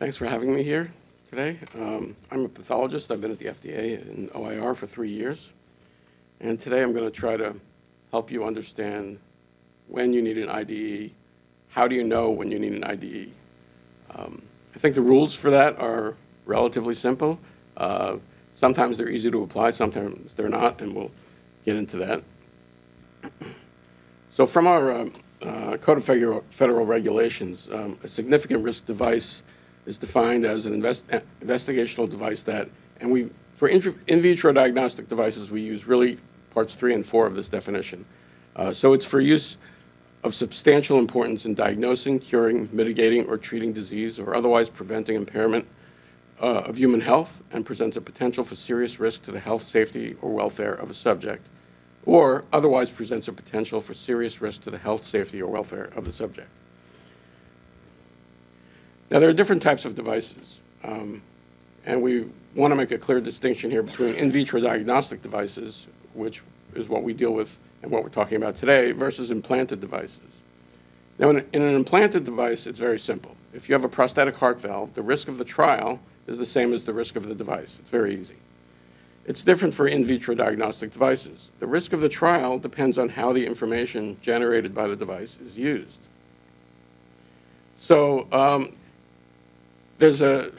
Thanks for having me here today. Um, I'm a pathologist. I've been at the FDA and OIR for three years. And today I'm going to try to help you understand when you need an IDE, how do you know when you need an IDE. Um, I think the rules for that are relatively simple. Uh, sometimes they're easy to apply, sometimes they're not, and we'll get into that. So from our uh, uh, Code of Federal, Regulations, um, a significant risk device is defined as an invest, investigational device that, and we, for in, in vitro diagnostic devices, we use really parts three and four of this definition. Uh, so it's for use of substantial importance in diagnosing, curing, mitigating, or treating disease or otherwise preventing impairment uh, of human health and presents a potential for serious risk to the health, safety, or welfare of a subject, or otherwise presents a potential for serious risk to the health, safety, or welfare of the subject. Now, there are different types of devices, um, and we want to make a clear distinction here between in vitro diagnostic devices, which is what we deal with and what we're talking about today, versus implanted devices. Now, in, in an implanted device, it's very simple. If you have a prosthetic heart valve, the risk of the trial is the same as the risk of the device. It's very easy. It's different for in vitro diagnostic devices. The risk of the trial depends on how the information generated by the device is used. So um, there's a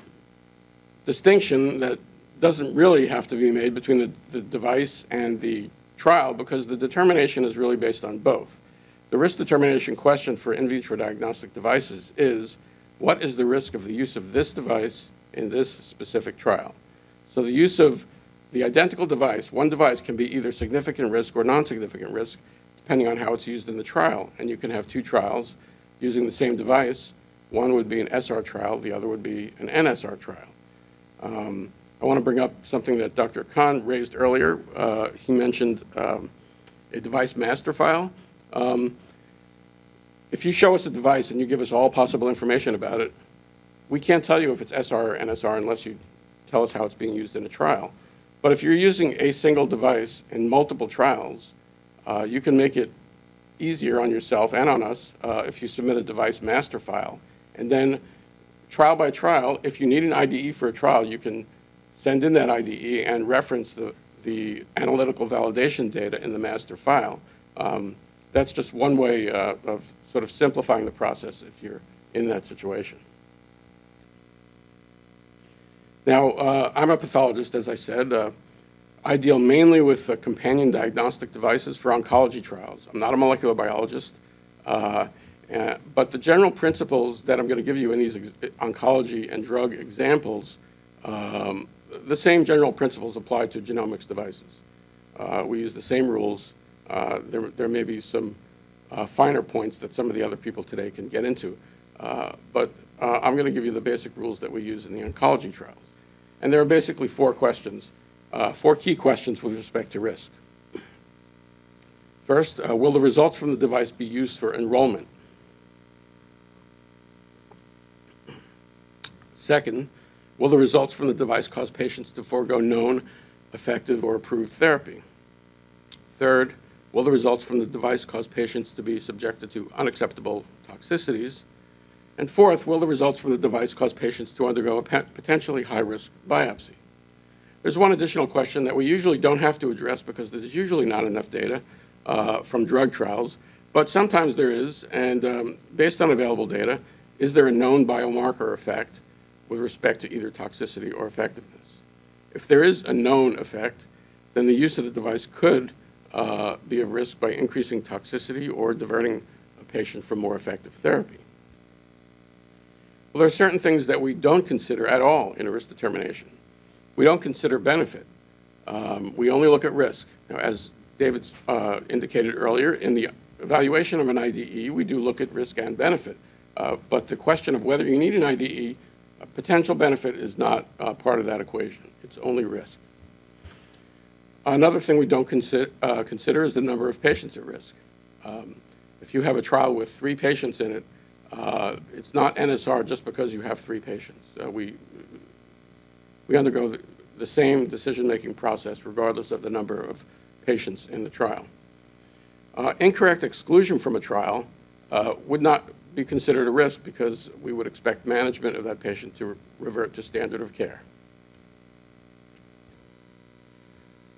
distinction that doesn't really have to be made between the, the device and the trial because the determination is really based on both. The risk determination question for in vitro diagnostic devices is, what is the risk of the use of this device in this specific trial? So the use of the identical device, one device can be either significant risk or non-significant risk, depending on how it's used in the trial. And you can have two trials using the same device one would be an SR trial, the other would be an NSR trial. Um, I want to bring up something that Dr. Khan raised earlier. Uh, he mentioned um, a device master file. Um, if you show us a device and you give us all possible information about it, we can't tell you if it's SR or NSR unless you tell us how it's being used in a trial. But if you're using a single device in multiple trials, uh, you can make it easier on yourself and on us uh, if you submit a device master file and then trial by trial, if you need an IDE for a trial, you can send in that IDE and reference the, the analytical validation data in the master file. Um, that's just one way uh, of sort of simplifying the process if you're in that situation. Now, uh, I'm a pathologist, as I said. Uh, I deal mainly with uh, companion diagnostic devices for oncology trials. I'm not a molecular biologist. Uh, but the general principles that I'm going to give you in these oncology and drug examples, um, the same general principles apply to genomics devices. Uh, we use the same rules. Uh, there, there may be some uh, finer points that some of the other people today can get into. Uh, but I'm going to give you the basic rules that we use in the oncology trials. And there are basically four questions, four key questions with respect to risk. First, will the results from the device be used for enrollment? Second, will the results from the device cause patients to forego known, effective, or approved therapy? Third, will the results from the device cause patients to be subjected to unacceptable toxicities? And fourth, will the results from the device cause patients to undergo a potentially high-risk biopsy? There's one additional question that we usually don't have to address because there's usually not enough data uh, from drug trials, but sometimes there is, and um, based on available data, is there a known biomarker effect with respect to either toxicity or effectiveness. If there is a known effect, then the use of the device could uh, be of risk by increasing toxicity or diverting a patient from more effective therapy. Well, there are certain things that we don't consider at all in a risk determination. We don't consider benefit. Um, we only look at risk. Now, as David uh, indicated earlier, in the evaluation of an IDE, we do look at risk and benefit. Uh, but the question of whether you need an IDE potential benefit is not uh, part of that equation. It's only risk. Another thing we don't consider, uh, consider is the number of patients at risk. Um, if you have a trial with three patients in it, uh, it's not NSR just because you have three patients. Uh, we, we undergo the, the same decision-making process regardless of the number of patients in the trial. Uh, incorrect exclusion from a trial uh, would not be considered a risk because we would expect management of that patient to revert to standard of care.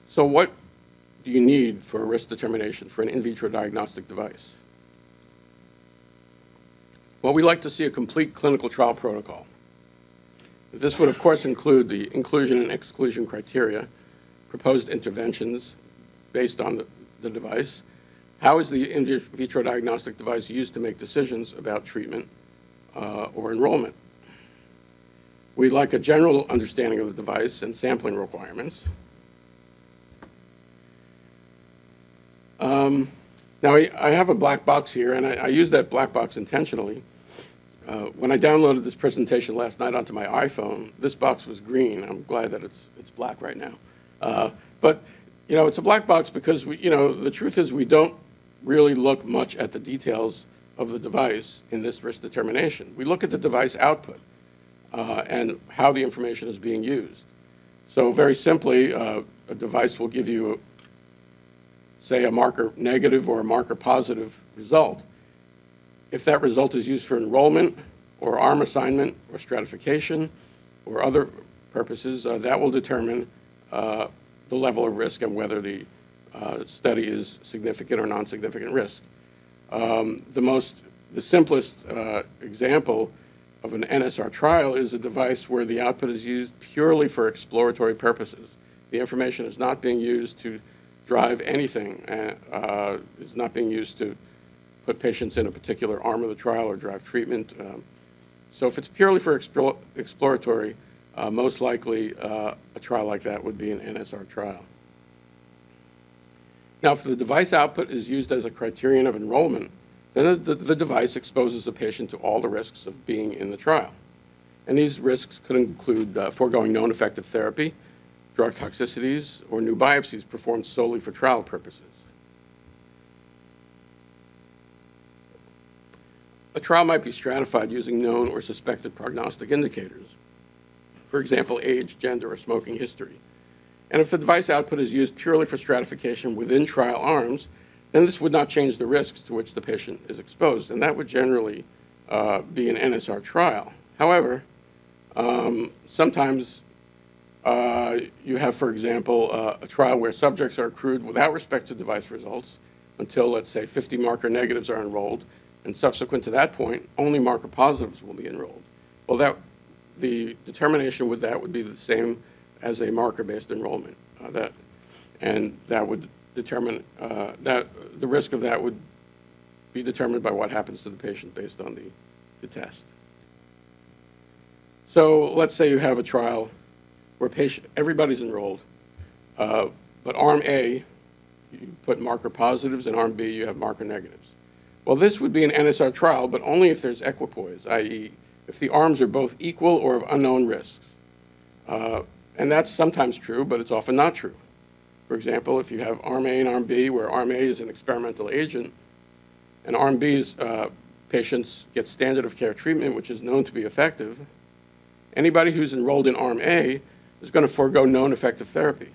So what do you need for a risk determination for an in vitro diagnostic device? Well, we like to see a complete clinical trial protocol. This would, of course, include the inclusion and exclusion criteria, proposed interventions based on the, the device, how is the in vitro diagnostic device used to make decisions about treatment uh, or enrollment? We'd like a general understanding of the device and sampling requirements. Um, now, I, I, have a black box here, and I, I use that black box intentionally. Uh, when I downloaded this presentation last night onto my iPhone, this box was green. I'm glad that it's, it's black right now. Uh, but, you know, it's a black box because, we, you know, the truth is we don't really look much at the details of the device in this risk determination. We look at the device output uh, and how the information is being used. So very simply, uh, a device will give you, say, a marker negative or a marker positive result. If that result is used for enrollment or arm assignment or stratification or other purposes, uh, that will determine uh, the level of risk and whether the uh, study is significant or non-significant risk. Um, the most, the simplest uh, example of an NSR trial is a device where the output is used purely for exploratory purposes. The information is not being used to drive anything. Uh, uh it's not being used to put patients in a particular arm of the trial or drive treatment. Um, so if it's purely for explore, exploratory, uh, most likely uh, a trial like that would be an NSR trial. Now, if the device output is used as a criterion of enrollment, then the, the, device exposes the patient to all the risks of being in the trial. And these risks could include uh, foregoing known effective therapy, drug toxicities, or new biopsies performed solely for trial purposes. A trial might be stratified using known or suspected prognostic indicators. For example, age, gender, or smoking history. And if the device output is used purely for stratification within trial arms, then this would not change the risks to which the patient is exposed, and that would generally uh, be an NSR trial. However, um, sometimes uh, you have, for example, uh, a trial where subjects are accrued without respect to device results until, let's say, 50 marker negatives are enrolled, and subsequent to that point, only marker positives will be enrolled. Well, that, the determination with that would be the same as a marker-based enrollment. Uh, that, and that would determine uh, that the risk of that would be determined by what happens to the patient based on the, the test. So let's say you have a trial where patient, everybody's enrolled, uh, but arm A, you put marker positives, and arm B, you have marker negatives. Well, this would be an NSR trial, but only if there's equipoise, i.e., if the arms are both equal or of unknown risks. Uh, and that's sometimes true, but it's often not true. For example, if you have arm A and arm B, where arm A is an experimental agent, and arm B's uh, patients get standard of care treatment, which is known to be effective, anybody who's enrolled in arm A is going to forego known effective therapy.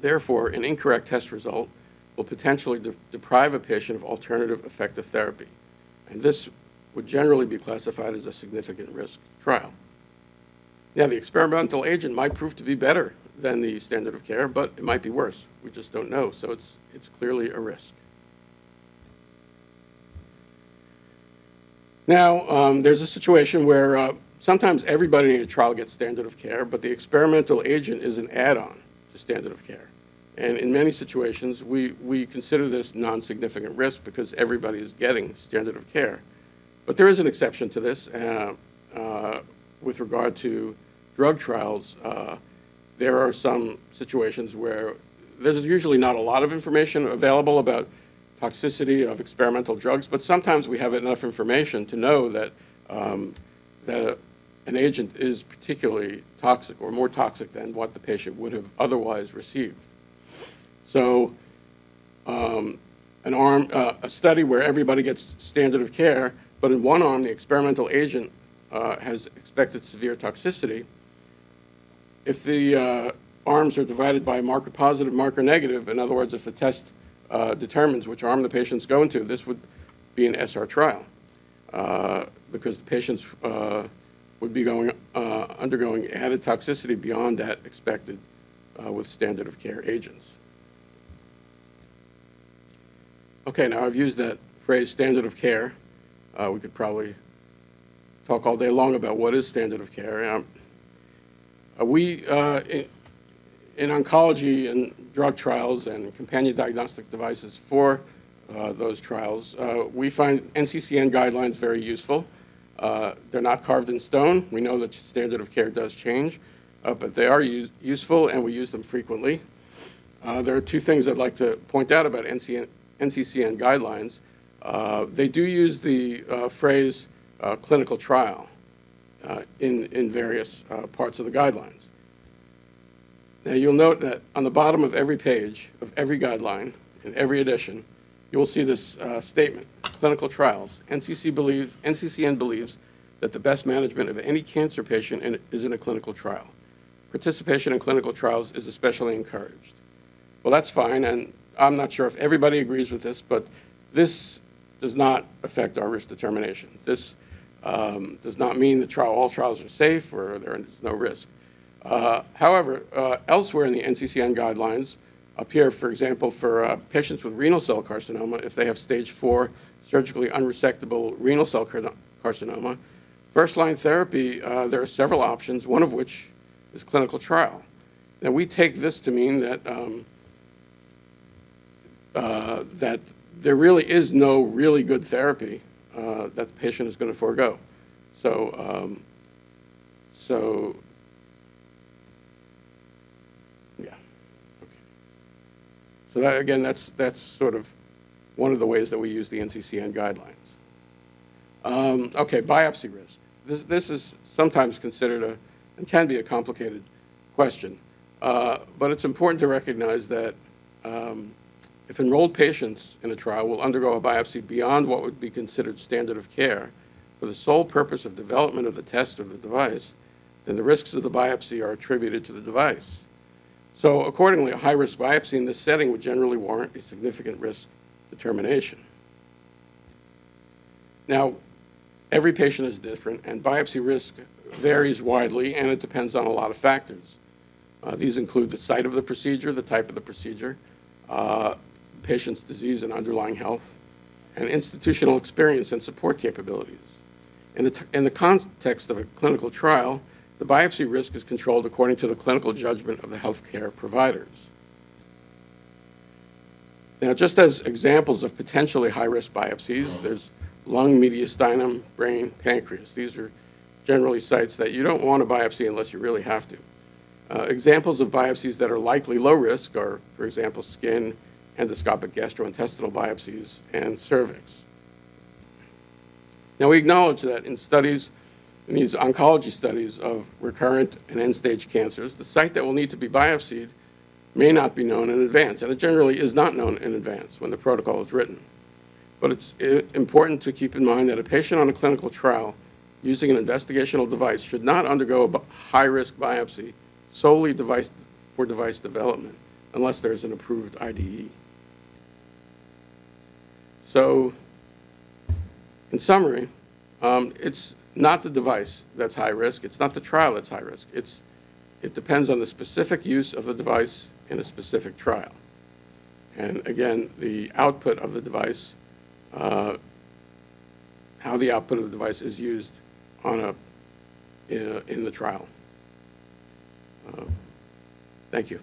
Therefore, an incorrect test result will potentially de deprive a patient of alternative effective therapy. And this would generally be classified as a significant risk trial. Yeah, the experimental agent might prove to be better than the standard of care, but it might be worse. We just don't know, so it's, it's clearly a risk. Now, um, there's a situation where uh, sometimes everybody in a trial gets standard of care, but the experimental agent is an add-on to standard of care. And in many situations, we, we consider this non-significant risk because everybody is getting standard of care. But there is an exception to this. Uh, uh, with regard to drug trials, uh, there are some situations where there's usually not a lot of information available about toxicity of experimental drugs, but sometimes we have enough information to know that, um, that a, an agent is particularly toxic or more toxic than what the patient would have otherwise received. So um, an arm, uh, a study where everybody gets standard of care, but in one arm the experimental agent uh, has expected severe toxicity, if the uh, arms are divided by marker positive, marker negative, in other words, if the test uh, determines which arm the patient's going to, this would be an SR trial. uh, because the patients uh, would be going, uh, undergoing added toxicity beyond that expected with standard of care agents. Okay, now I've used that phrase, standard of care. We could probably talk all day long about what is standard of care. Um, uh, We, uh, in in oncology and drug trials and companion diagnostic devices for uh, those trials, uh, we find NCCN guidelines very useful. Uh, They're not carved in stone. We know that standard of care does change, uh, but they are use- useful, and we use them frequently. There are two things I'd like to point out about NCCN guidelines. They do use the phrase uh, clinical trial uh, in in various uh, parts of the guidelines. Now, you'll note that on the bottom of every page of every guideline, in every edition, you will see this uh, statement, clinical trials. NCC believes, NCCN believes that the best management of any cancer patient in- is in a clinical trial. Participation in clinical trials is especially encouraged. Well, that's fine, and I'm not sure if everybody agrees with this, but this does not affect our risk determination. This um, does not mean the trial, all trials are safe or there is no risk. Uh, However, uh, elsewhere in the NCCN guidelines appear, for example, for uh, patients with renal cell carcinoma, if they have stage four surgically unresectable renal cell car- carcinoma, first-line therapy, uh, there are several options, one of which is clinical trial. Now, we take this to mean that um, uh, that there really is no really good therapy uh, that the patient is going to forego. So, um, so, yeah. Okay. So that, again, that's, that's sort of one of the ways that we use the NCCN guidelines. Um, Okay, biopsy risk. This, this is sometimes considered a, and can be a complicated question. Uh, But it's important to recognize that um, if enrolled patients in a trial will undergo a biopsy beyond what would be considered standard of care for the sole purpose of development of the test or the device, then the risks of the biopsy are attributed to the device. So accordingly, a high-risk biopsy in this setting would generally warrant a significant risk determination. Now, every patient is different, and biopsy risk varies widely, and it depends on a lot of factors. Uh, These include the site of the procedure, the type of the procedure, uh, patient's disease and underlying health, and institutional experience and support capabilities. In the, in the context of a clinical trial, the biopsy risk is controlled according to the clinical judgment of the healthcare providers. Now, just as examples of potentially high-risk biopsies, there's lung, mediastinum, brain, pancreas. These are generally sites that you don't want to biopsy unless you really have to. Uh, Examples of biopsies that are likely low risk are, for example, skin, endoscopic gastrointestinal biopsies, and cervix. Now, we acknowledge that in studies, in these oncology studies of recurrent and end-stage cancers, the site that will need to be biopsied may not be known in advance, and it generally is not known in advance when the protocol is written. But it's eh, important to keep in mind that a patient on a clinical trial using an investigational device should not undergo a high-risk biopsy solely device, for device development unless there's an approved IDE. So, in summary, um, it's not the device that's high risk, it's not the trial that's high risk. It's, it depends on the specific use of the device in a specific trial. And again, the output of the device, uh, how the output of the device is used on a, in, a- in the trial. Uh, Thank you.